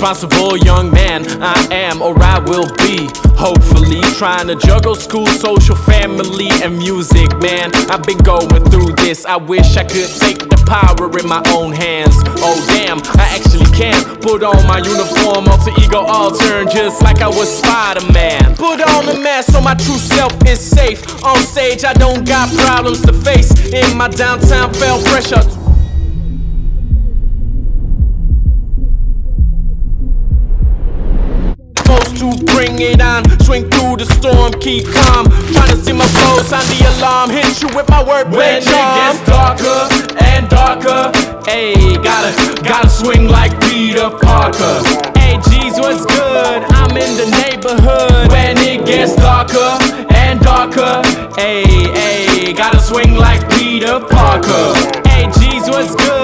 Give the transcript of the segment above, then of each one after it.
responsible young man I am or I will be. Hopefully, trying to juggle school, social, family, and music, man. I've been going through this. I wish I could take the power in my own hands. Oh, damn, I actually can put on my uniform, alter ego, all turn just like I was Spider Man. Put on the mask so my true self is safe. On stage, I don't got problems to face. In my downtown, fell pressure. Supposed to bring it on. Swing through the storm, keep calm. Trying to see my flow, sound the alarm. Hit you with my word, when it gets um. darker and darker. Hey, gotta gotta swing like Peter Parker. Hey, G's, what's good? I'm in the neighborhood. When it gets darker and darker. Hey, hey, gotta swing like Peter Parker. Hey, G's, what's good?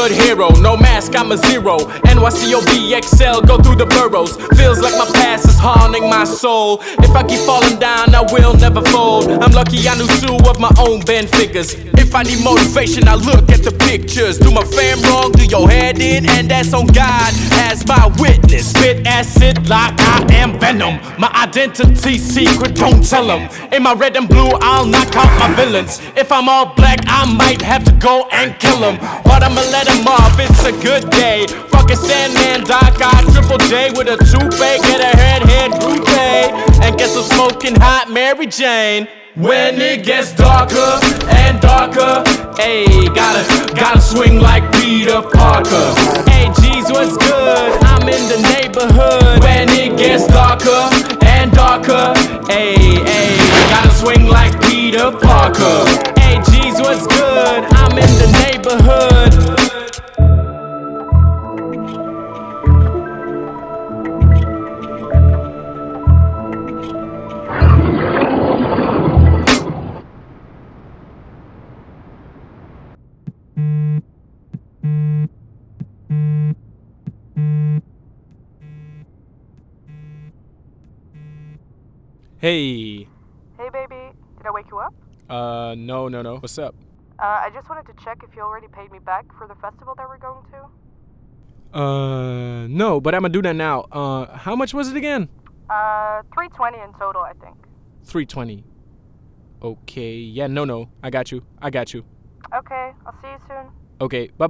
Neighborhood hero, no mask, I'm a zero. NYCOBXL, go through the boroughs. Feels like my past is haunting my soul. If I keep falling down, I will never fold. I'm lucky I knew two of my own band figures. If I need motivation, I look at the pictures. Do my fam wrong, do your head in, and that's on God as my witness. Spit acid like I am venom. My identity secret, don't tell them. In my red and blue, I'll knock out my villains. If I'm all black, I might have to go and kill them. But I'ma let them off, it's a good day. Fucking Sandman, Doc Ock Triple J with a toupee. Get a head, head, groupie. And get some smoking hot Mary Jane. When it gets darker and darker, hey, gotta, gotta swing like Peter Parker. Hey, G's, what's good? Hey, hey, gotta swing like Peter Parker. Hey, G's, what's good? I'm in the neighborhood. Hey. Hey, baby. Did I wake you up? Uh, no, no, no. What's up? Uh, I just wanted to check if you already paid me back for the festival that we're going to. Uh, no, but I'm gonna do that now. Uh, how much was it again? Uh, 320 in total, I think. 320. Okay. Yeah, no, no. I got you. I got you. Okay, I'll see you soon. Okay, bye